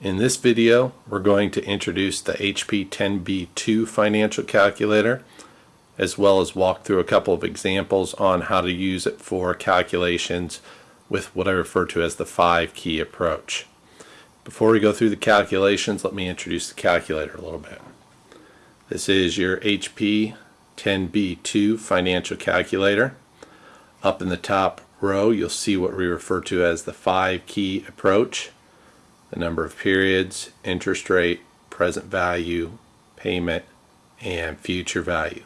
In this video, we're going to introduce the HP 10B2 financial calculator, as well as walk through a couple of examples on how to use it for calculations with what I refer to as the five key approach. Before we go through the calculations, let me introduce the calculator a little bit. This is your HP 10B2 financial calculator. Up in the top row, you'll see what we refer to as the five key approach the number of periods, interest rate, present value, payment, and future value.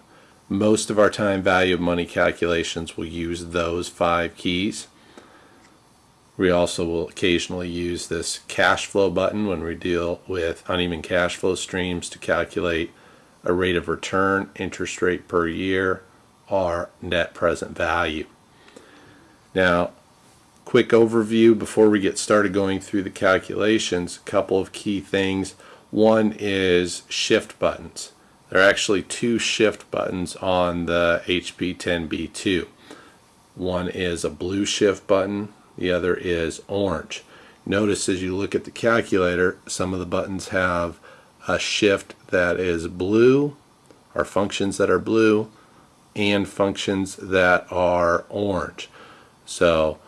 Most of our time value of money calculations will use those five keys. We also will occasionally use this cash flow button when we deal with uneven cash flow streams to calculate a rate of return, interest rate per year, or net present value. Now, quick overview before we get started going through the calculations. A couple of key things. One is shift buttons. There are actually two shift buttons on the HP 10B2. One is a blue shift button, the other is orange. Notice as you look at the calculator, some of the buttons have a shift that is blue, or functions that are blue, and functions that are orange. So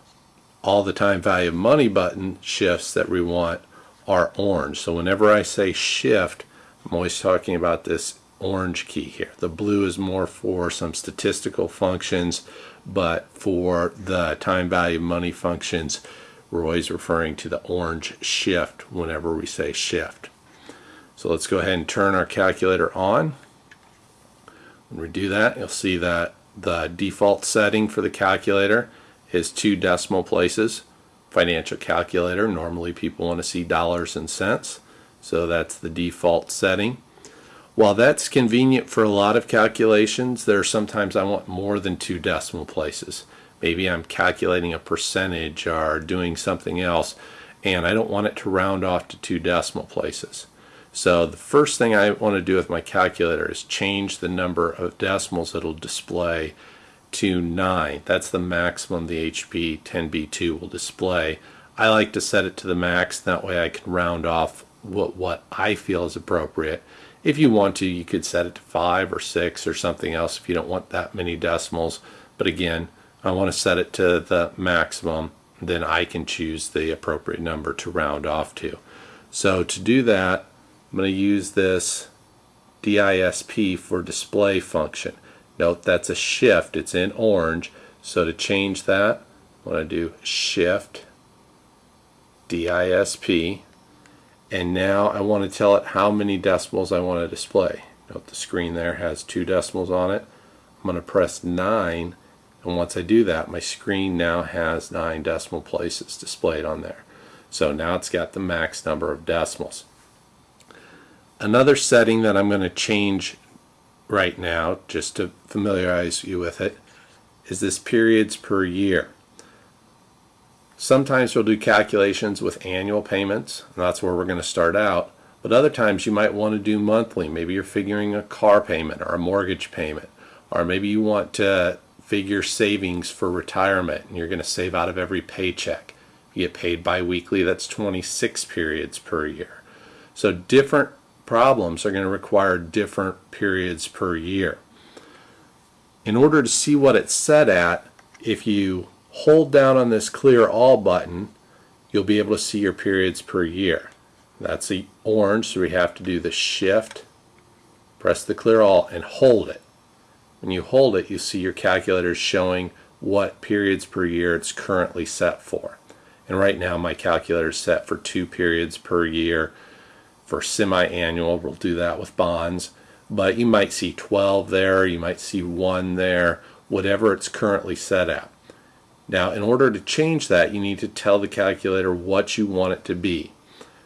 all the time value of money button shifts that we want are orange. So whenever I say shift, I'm always talking about this orange key here. The blue is more for some statistical functions, but for the time value of money functions, we're always referring to the orange shift whenever we say shift. So let's go ahead and turn our calculator on. When we do that, you'll see that the default setting for the calculator is two decimal places. Financial calculator, normally people want to see dollars and cents, so that's the default setting. While that's convenient for a lot of calculations, there are sometimes I want more than two decimal places. Maybe I'm calculating a percentage or doing something else, and I don't want it to round off to two decimal places. So the first thing I want to do with my calculator is change the number of decimals it'll display to 9. That's the maximum the HP 10B2 will display. I like to set it to the max, that way I can round off what, what I feel is appropriate. If you want to, you could set it to 5 or 6 or something else if you don't want that many decimals. But again, I want to set it to the maximum, then I can choose the appropriate number to round off to. So to do that, I'm going to use this DISP for display function. Note that's a shift, it's in orange. So to change that, I want to do shift DISP and now I want to tell it how many decimals I want to display. Note the screen there has two decimals on it. I'm going to press 9 and once I do that my screen now has 9 decimal places displayed on there. So now it's got the max number of decimals. Another setting that I'm going to change right now, just to familiarize you with it, is this periods per year. Sometimes we'll do calculations with annual payments, and that's where we're going to start out. But other times you might want to do monthly. Maybe you're figuring a car payment or a mortgage payment. Or maybe you want to figure savings for retirement and you're going to save out of every paycheck. You get paid biweekly, that's 26 periods per year. So different problems are going to require different periods per year. In order to see what it's set at, if you hold down on this clear all button, you'll be able to see your periods per year. That's the orange, so we have to do the shift, press the clear all, and hold it. When you hold it, you see your calculator showing what periods per year it's currently set for. And right now my calculator is set for two periods per year for semi-annual. We'll do that with bonds. But you might see 12 there, you might see 1 there, whatever it's currently set at. Now, in order to change that, you need to tell the calculator what you want it to be.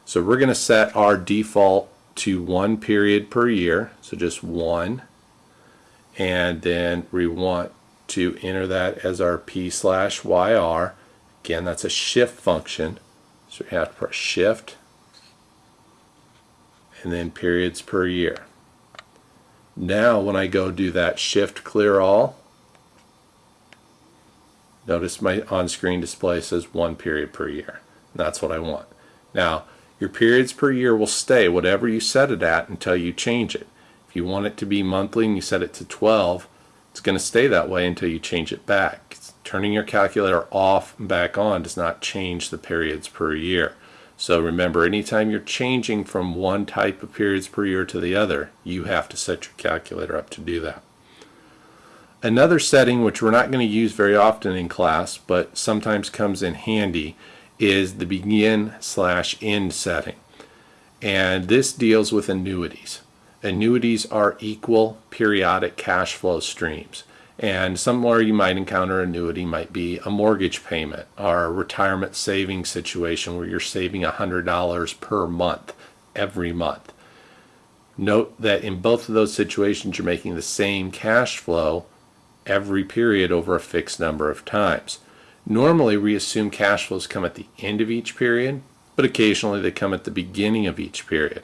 So we're going to set our default to one period per year, so just one. And then we want to enter that as our P slash YR. Again, that's a shift function. So we have to press shift and then periods per year. Now when I go do that shift clear all, notice my on-screen display says one period per year. That's what I want. Now Your periods per year will stay whatever you set it at until you change it. If you want it to be monthly and you set it to 12, it's going to stay that way until you change it back. Turning your calculator off and back on does not change the periods per year. So remember, anytime you're changing from one type of periods per year to the other, you have to set your calculator up to do that. Another setting, which we're not going to use very often in class, but sometimes comes in handy, is the begin slash end setting. And this deals with annuities. Annuities are equal periodic cash flow streams. And somewhere you might encounter annuity might be a mortgage payment or a retirement savings situation where you're saving $100 per month every month. Note that in both of those situations you're making the same cash flow every period over a fixed number of times. Normally we assume cash flows come at the end of each period, but occasionally they come at the beginning of each period.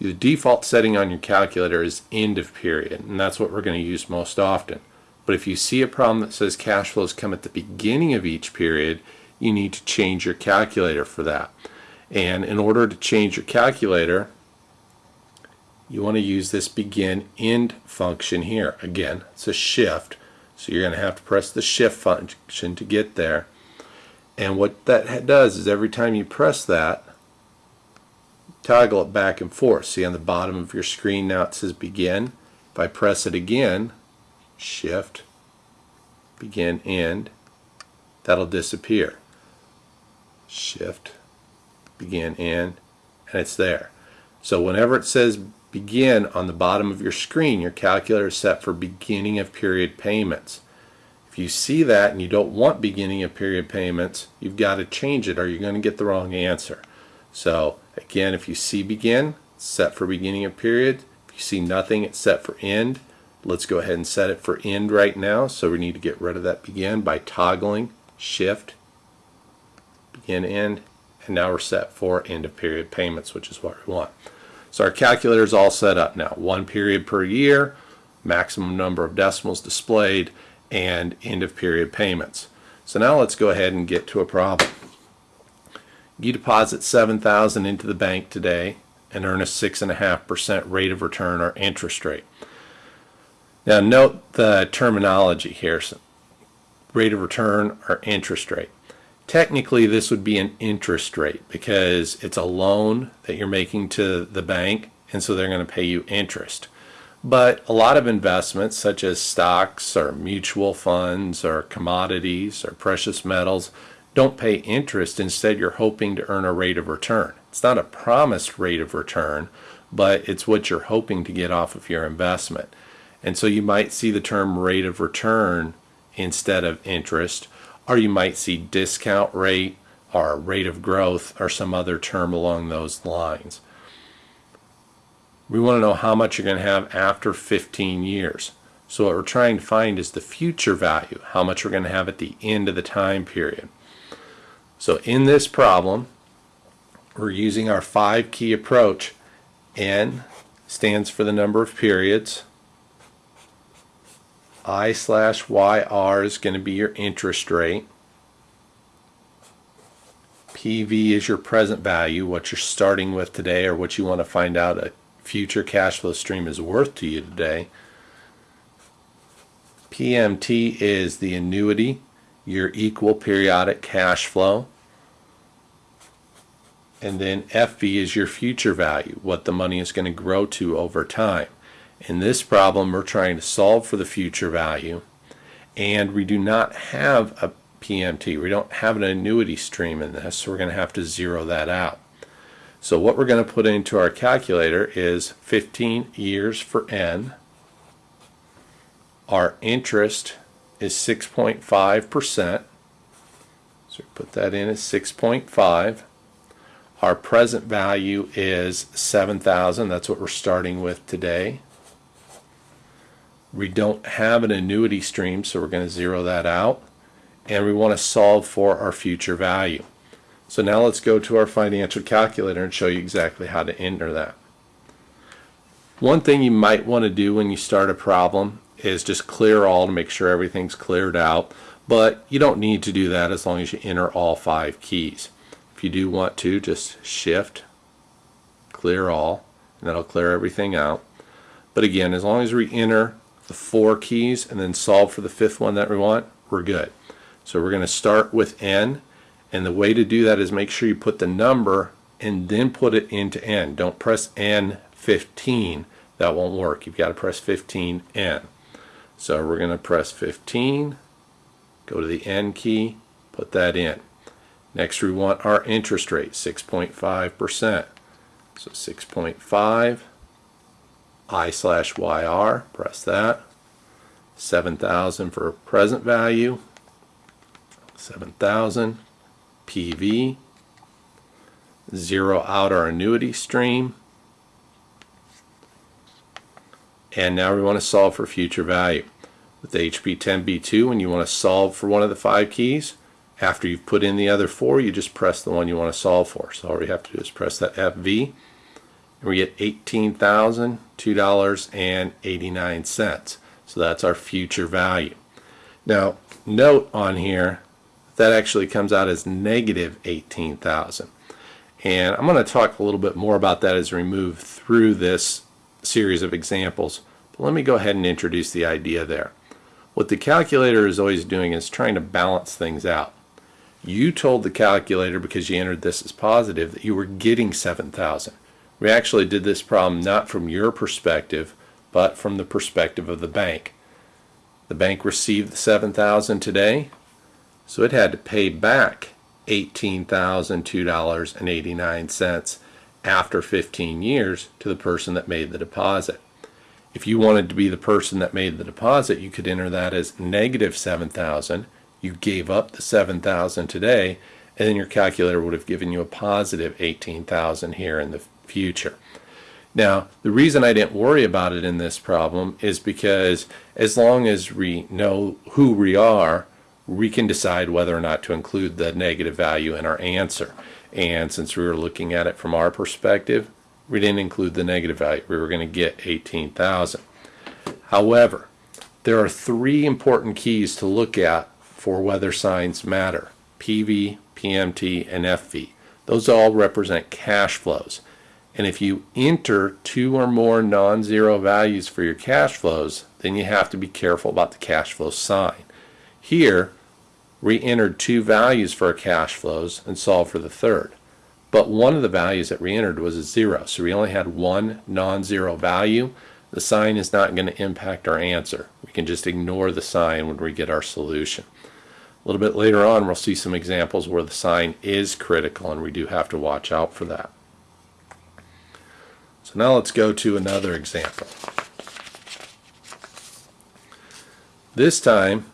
The default setting on your calculator is end of period, and that's what we're going to use most often. But if you see a problem that says cash flows come at the beginning of each period, you need to change your calculator for that. And in order to change your calculator, you want to use this begin end function here. Again, it's a shift. So you're going to have to press the shift function to get there. And what that does is every time you press that, toggle it back and forth. See on the bottom of your screen now it says begin. If I press it again, shift, begin, end, that'll disappear. Shift, begin, end, and it's there. So whenever it says begin on the bottom of your screen, your calculator is set for beginning of period payments. If you see that and you don't want beginning of period payments, you've got to change it or you're going to get the wrong answer. So again, if you see begin, set for beginning of period. If you see nothing, it's set for end. Let's go ahead and set it for end right now. So we need to get rid of that begin by toggling shift, begin, end, and now we're set for end of period payments, which is what we want. So our calculator is all set up now. One period per year, maximum number of decimals displayed, and end of period payments. So now let's go ahead and get to a problem. You deposit 7000 into the bank today and earn a 6.5% rate of return or interest rate. Now note the terminology here. So rate of return or interest rate. Technically this would be an interest rate because it's a loan that you're making to the bank and so they're going to pay you interest. But a lot of investments such as stocks or mutual funds or commodities or precious metals don't pay interest. Instead, you're hoping to earn a rate of return. It's not a promised rate of return, but it's what you're hoping to get off of your investment. And so you might see the term rate of return instead of interest, or you might see discount rate or rate of growth or some other term along those lines. We want to know how much you're going to have after 15 years. So what we're trying to find is the future value, how much we're going to have at the end of the time period. So in this problem, we're using our five key approach. N stands for the number of periods. I slash YR is going to be your interest rate. PV is your present value, what you're starting with today or what you want to find out a future cash flow stream is worth to you today. PMT is the annuity, your equal periodic cash flow. And then FV is your future value, what the money is going to grow to over time. In this problem, we're trying to solve for the future value, and we do not have a PMT. We don't have an annuity stream in this, so we're going to have to zero that out. So what we're going to put into our calculator is 15 years for N. Our interest is 6.5%. So put that in as 6.5. Our present value is 7,000. That's what we're starting with today. We don't have an annuity stream, so we're going to zero that out. And we want to solve for our future value. So now let's go to our financial calculator and show you exactly how to enter that. One thing you might want to do when you start a problem is just clear all to make sure everything's cleared out. But you don't need to do that as long as you enter all five keys. If you do want to, just shift, clear all, and that'll clear everything out. But again, as long as we enter the four keys and then solve for the fifth one that we want, we're good. So we're going to start with n, and the way to do that is make sure you put the number and then put it into n. Don't press n15. That won't work. You've got to press 15n. So we're going to press 15, go to the n key, put that in. Next we want our interest rate, 6.5%. So 6.5, I slash YR, press that. 7,000 for present value, 7,000, PV, zero out our annuity stream, and now we want to solve for future value. With HP 10B2, when you want to solve for one of the five keys, after you've put in the other four, you just press the one you want to solve for. So all we have to do is press that FV, and we get $18,002.89. So that's our future value. Now, note on here, that actually comes out as negative 18,000. And I'm going to talk a little bit more about that as we move through this series of examples. But let me go ahead and introduce the idea there. What the calculator is always doing is trying to balance things out. You told the calculator because you entered this as positive that you were getting 7,000. We actually did this problem not from your perspective, but from the perspective of the bank. The bank received the 7,000 today, so it had to pay back $18,002.89 after 15 years to the person that made the deposit. If you wanted to be the person that made the deposit, you could enter that as negative 7,000. You gave up the 7,000 today, and then your calculator would have given you a positive 18,000 here in the future. Now, the reason I didn't worry about it in this problem is because as long as we know who we are, we can decide whether or not to include the negative value in our answer. And since we were looking at it from our perspective, we didn't include the negative value. We were going to get 18,000. However, there are three important keys to look at for whether signs matter. PV, PMT, and FV. Those all represent cash flows. And if you enter two or more non-zero values for your cash flows, then you have to be careful about the cash flow sign. Here, we entered two values for our cash flows and solved for the third. But one of the values that we entered was a zero, so we only had one non-zero value. The sign is not going to impact our answer. We can just ignore the sign when we get our solution. A little bit later on, we'll see some examples where the sign is critical, and we do have to watch out for that. So now let's go to another example. This time,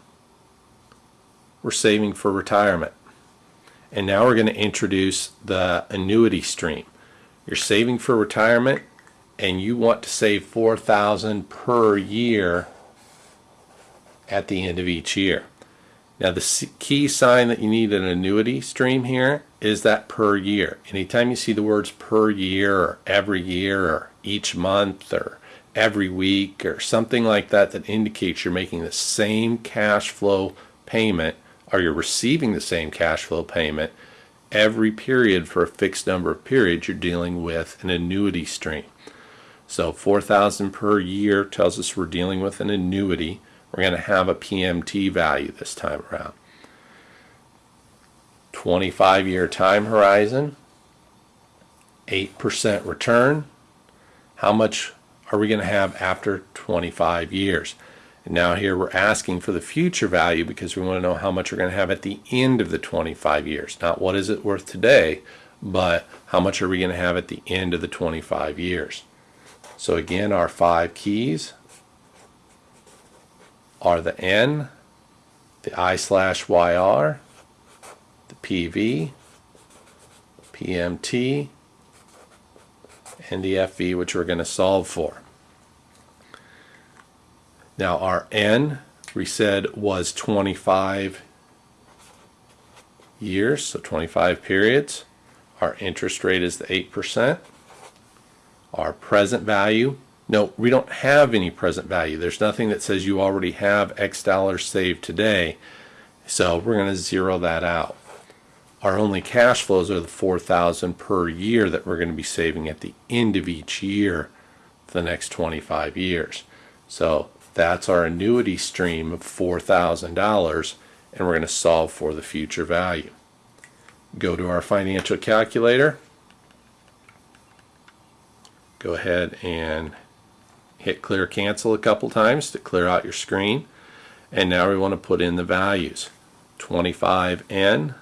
we're saving for retirement. And now we're going to introduce the annuity stream. You're saving for retirement and you want to save 4000 per year at the end of each year. Now the key sign that you need an annuity stream here is that per year. Anytime you see the words per year or every year or each month or every week or something like that that indicates you're making the same cash flow payment or you're receiving the same cash flow payment every period for a fixed number of periods you're dealing with an annuity stream. So 4000 per year tells us we're dealing with an annuity. We're going to have a PMT value this time around. 25 year time horizon, 8% return. How much are we going to have after 25 years? And now here we're asking for the future value because we want to know how much we're going to have at the end of the 25 years. Not what is it worth today, but how much are we going to have at the end of the 25 years. So again, our five keys are the N, the I slash YR, PV, PMT, and the FV, which we're going to solve for. Now our N, we said, was 25 years, so 25 periods. Our interest rate is the 8%. Our present value, no, we don't have any present value. There's nothing that says you already have X dollars saved today. So we're going to zero that out. Our only cash flows are the 4000 per year that we're going to be saving at the end of each year for the next 25 years. So that's our annuity stream of $4,000 and we're going to solve for the future value. Go to our financial calculator. Go ahead and hit clear cancel a couple times to clear out your screen. And now we want to put in the values. 25N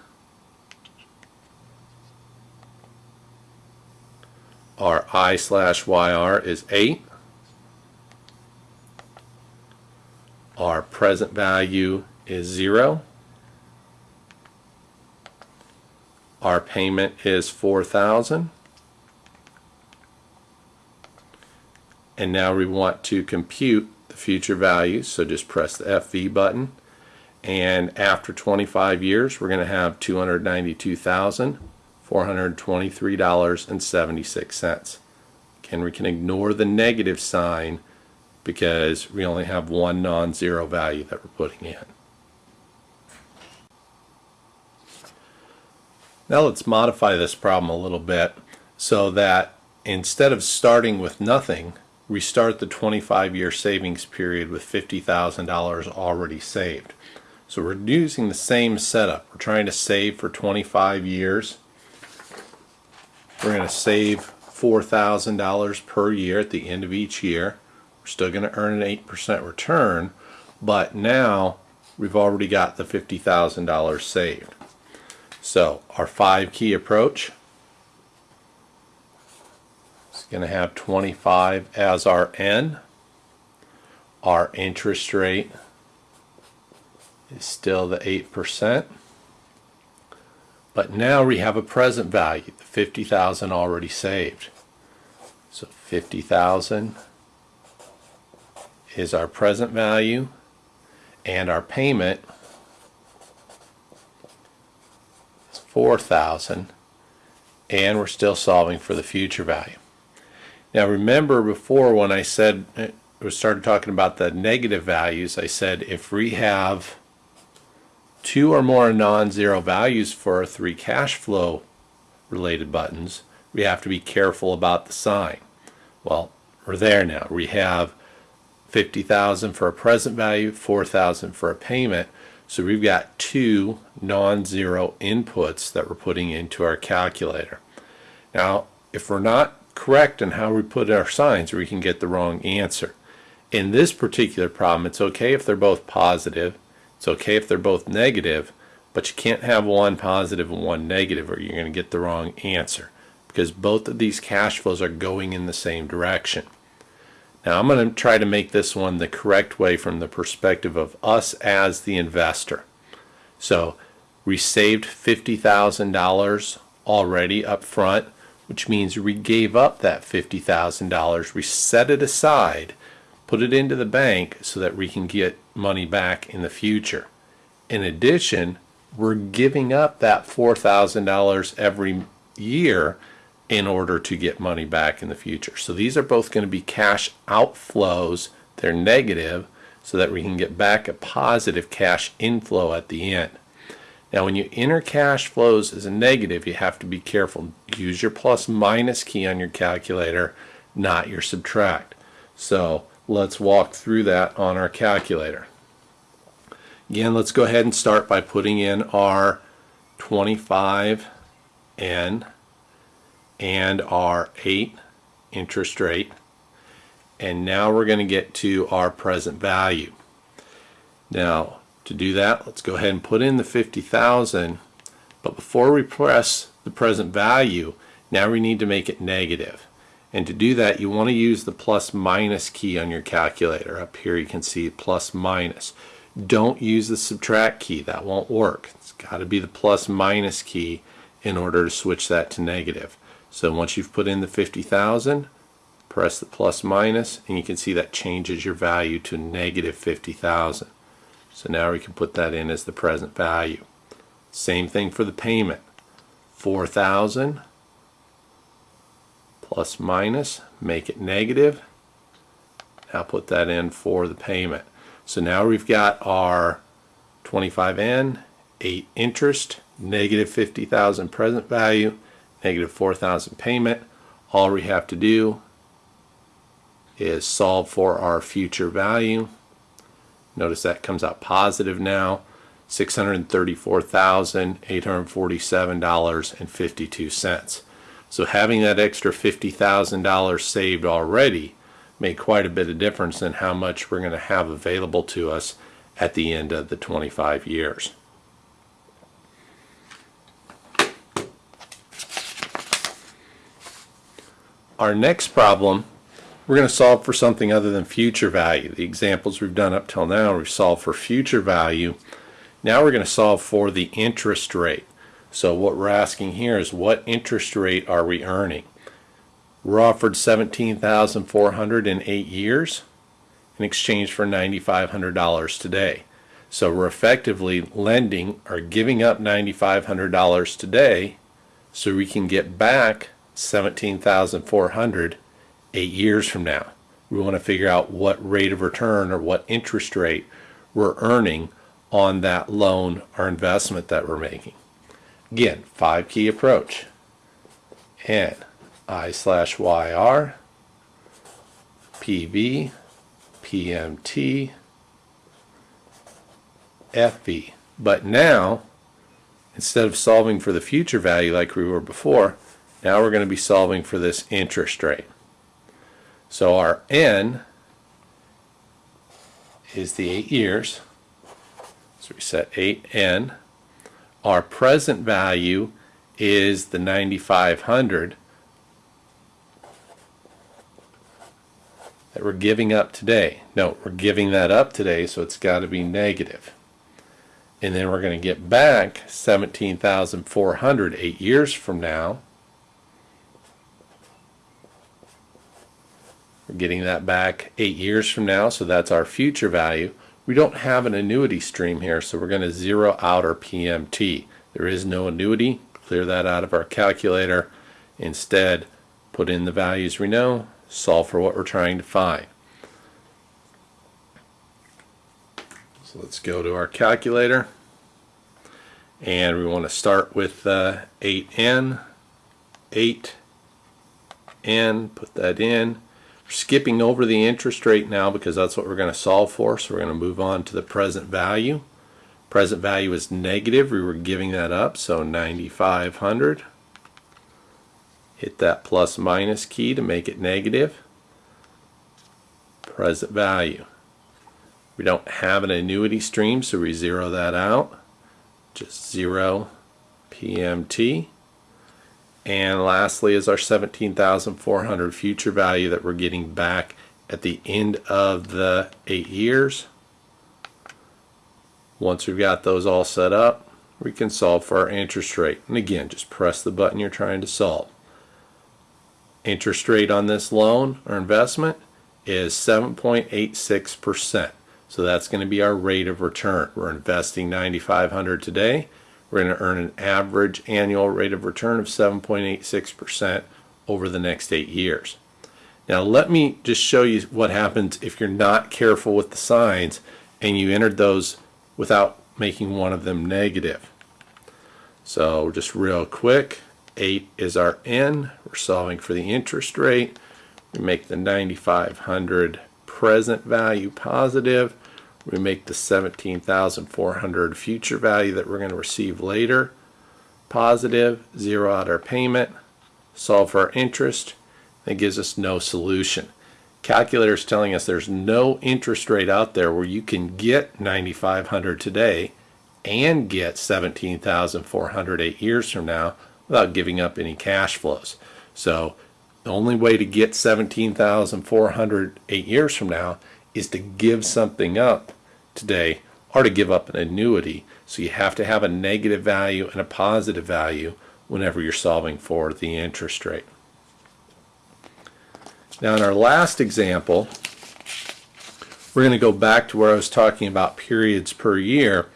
our I slash YR is 8. Our present value is 0. Our payment is 4000 And now we want to compute the future values, so just press the FV button. And after 25 years, we're going to have 292,000. $423.76. Again, we can ignore the negative sign because we only have one non-zero value that we're putting in. Now let's modify this problem a little bit so that instead of starting with nothing, we start the 25 year savings period with $50,000 already saved. So we're using the same setup. We're trying to save for 25 years we're going to save $4,000 per year at the end of each year. We're still going to earn an 8% return, but now we've already got the $50,000 saved. So our five key approach is going to have 25 as our N. Our interest rate is still the 8%. But now we have a present value, the 50,000 already saved. So 50,000 is our present value and our payment is 4,000 and we're still solving for the future value. Now remember before when I said uh, we started talking about the negative values, I said if we have two or more non-zero values for our three cash flow related buttons, we have to be careful about the sign. Well, we're there now. We have 50,000 for a present value, 4,000 for a payment. So we've got two non-zero inputs that we're putting into our calculator. Now, if we're not correct in how we put our signs, we can get the wrong answer. In this particular problem, it's okay if they're both positive it's okay if they're both negative, but you can't have one positive and one negative or you're going to get the wrong answer because both of these cash flows are going in the same direction. Now I'm going to try to make this one the correct way from the perspective of us as the investor. So we saved $50,000 already up front, which means we gave up that $50,000. We set it aside put it into the bank so that we can get money back in the future. In addition, we're giving up that $4,000 every year in order to get money back in the future. So these are both going to be cash outflows. They're negative so that we can get back a positive cash inflow at the end. Now when you enter cash flows as a negative, you have to be careful. Use your plus minus key on your calculator, not your subtract. So let's walk through that on our calculator. Again, let's go ahead and start by putting in our 25N and our 8 interest rate. And now we're going to get to our present value. Now, to do that, let's go ahead and put in the 50,000. But before we press the present value, now we need to make it negative. And to do that, you want to use the plus minus key on your calculator. Up here you can see plus minus. Don't use the subtract key. That won't work. It's got to be the plus minus key in order to switch that to negative. So once you've put in the 50,000, press the plus minus, and you can see that changes your value to negative 50,000. So now we can put that in as the present value. Same thing for the payment. 4,000 plus minus, make it negative. Now put that in for the payment. So now we've got our 25N, 8 interest, negative 50,000 present value, negative 4,000 payment. All we have to do is solve for our future value. Notice that comes out positive now, $634,847.52. So having that extra $50,000 saved already made quite a bit of difference in how much we're going to have available to us at the end of the 25 years. Our next problem, we're going to solve for something other than future value. The examples we've done up till now, we've solved for future value. Now we're going to solve for the interest rate. So what we're asking here is what interest rate are we earning? We're offered 17,400 in eight years in exchange for $9,500 today. So we're effectively lending or giving up $9,500 today so we can get back 17,400 eight years from now. We want to figure out what rate of return or what interest rate we're earning on that loan or investment that we're making. Again, five key approach. N I slash YR, PV, PMT, FV. But now, instead of solving for the future value like we were before, now we're going to be solving for this interest rate. So our N is the eight years. So we set 8N. Our present value is the 9,500 that we're giving up today. No, we're giving that up today, so it's got to be negative. And then we're going to get back 17,400 eight years from now. We're getting that back eight years from now, so that's our future value. We don't have an annuity stream here, so we're going to zero out our PMT. There is no annuity. Clear that out of our calculator. Instead, put in the values we know, solve for what we're trying to find. So let's go to our calculator. And we want to start with uh, 8n, 8n, put that in skipping over the interest rate now because that's what we're going to solve for. So we're going to move on to the present value. Present value is negative. We were giving that up. So 9,500. Hit that plus minus key to make it negative. Present value. We don't have an annuity stream, so we zero that out. Just zero PMT. And lastly is our 17,400 future value that we're getting back at the end of the eight years. Once we've got those all set up, we can solve for our interest rate. And again, just press the button you're trying to solve. Interest rate on this loan or investment is 7.86%. So that's going to be our rate of return. We're investing 9,500 today. We're going to earn an average annual rate of return of 7.86% over the next eight years. Now let me just show you what happens if you're not careful with the signs and you entered those without making one of them negative. So just real quick, 8 is our N. We're solving for the interest rate. We make the 9,500 present value positive we make the 17,400 future value that we're going to receive later positive, zero out our payment, solve for our interest, it gives us no solution. Calculator is telling us there's no interest rate out there where you can get 9,500 today and get 17,400 eight years from now without giving up any cash flows. So the only way to get 17,400 eight years from now is to give something up today or to give up an annuity. So you have to have a negative value and a positive value whenever you're solving for the interest rate. Now in our last example, we're going to go back to where I was talking about periods per year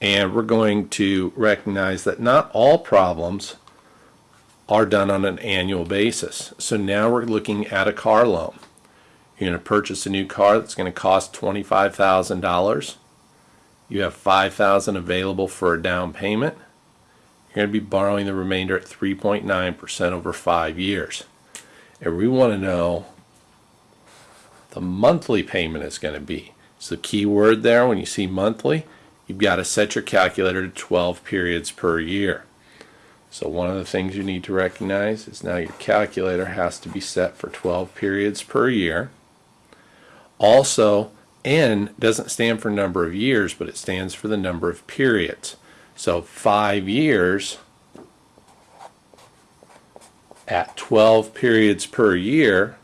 and we're going to recognize that not all problems are done on an annual basis. So now we're looking at a car loan. You're going to purchase a new car that's going to cost $25,000. You have 5,000 available for a down payment. you're going to be borrowing the remainder at 3.9% over five years. And we want to know the monthly payment is going to be. So the key word there when you see monthly, you've got to set your calculator to 12 periods per year. So one of the things you need to recognize is now your calculator has to be set for 12 periods per year. Also, N doesn't stand for number of years, but it stands for the number of periods. So five years at 12 periods per year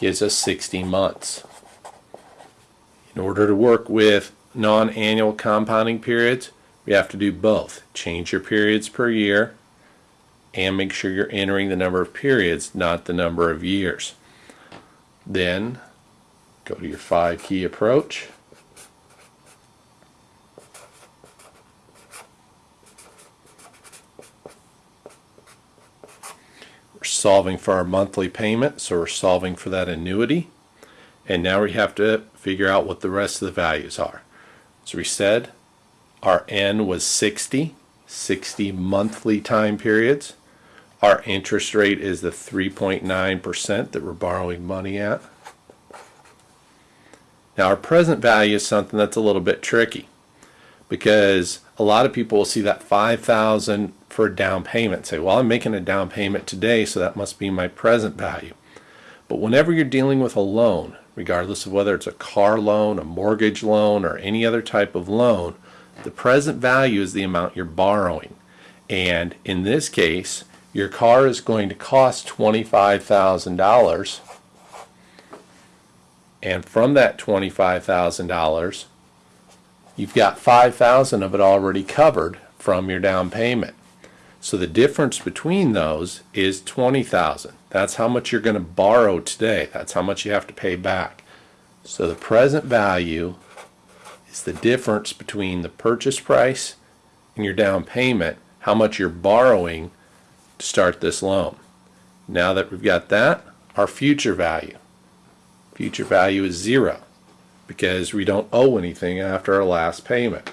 gives us 60 months. In order to work with non-annual compounding periods, we have to do both. Change your periods per year and make sure you're entering the number of periods, not the number of years. Then go to your five key approach. We're solving for our monthly payment, so we're solving for that annuity. And now we have to figure out what the rest of the values are. So we said our N was 60, 60 monthly time periods. Our interest rate is the 3.9% that we're borrowing money at. Now our present value is something that's a little bit tricky because a lot of people will see that 5000 for a down payment say well I'm making a down payment today so that must be my present value but whenever you're dealing with a loan regardless of whether it's a car loan a mortgage loan or any other type of loan the present value is the amount you're borrowing and in this case your car is going to cost $25,000 and from that $25,000 you've got 5,000 of it already covered from your down payment. So the difference between those is 20,000. That's how much you're going to borrow today. That's how much you have to pay back. So the present value is the difference between the purchase price and your down payment, how much you're borrowing to start this loan. Now that we've got that, our future value. Future value is zero because we don't owe anything after our last payment.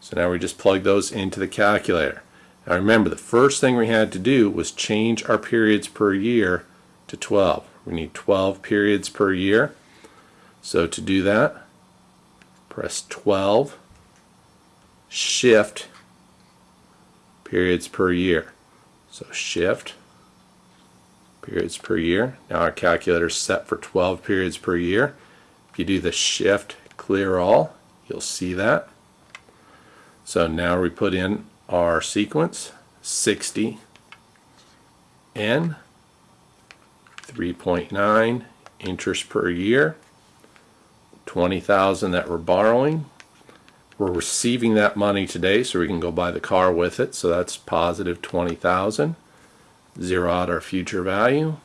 So now we just plug those into the calculator. Now remember, the first thing we had to do was change our periods per year to 12. We need 12 periods per year. So to do that, press 12, shift, periods per year. So shift, periods per year. Now our calculator is set for 12 periods per year. If you do the shift clear all, you'll see that. So now we put in our sequence 60 N 3.9 interest per year 20,000 that we're borrowing we're receiving that money today so we can go buy the car with it. So that's positive 20,000 zero out our future value.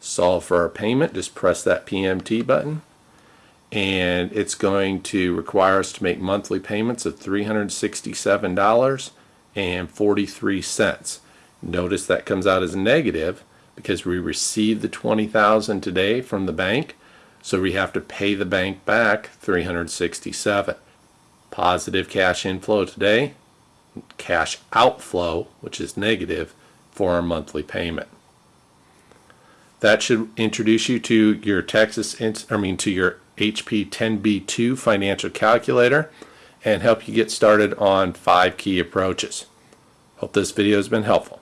Solve for our payment, just press that PMT button. And it's going to require us to make monthly payments of $367.43. Notice that comes out as negative because we received the 20,000 today from the bank so we have to pay the bank back 367 positive cash inflow today cash outflow which is negative for our monthly payment that should introduce you to your Texas, I mean to your HP 10B2 financial calculator and help you get started on five key approaches. Hope this video has been helpful.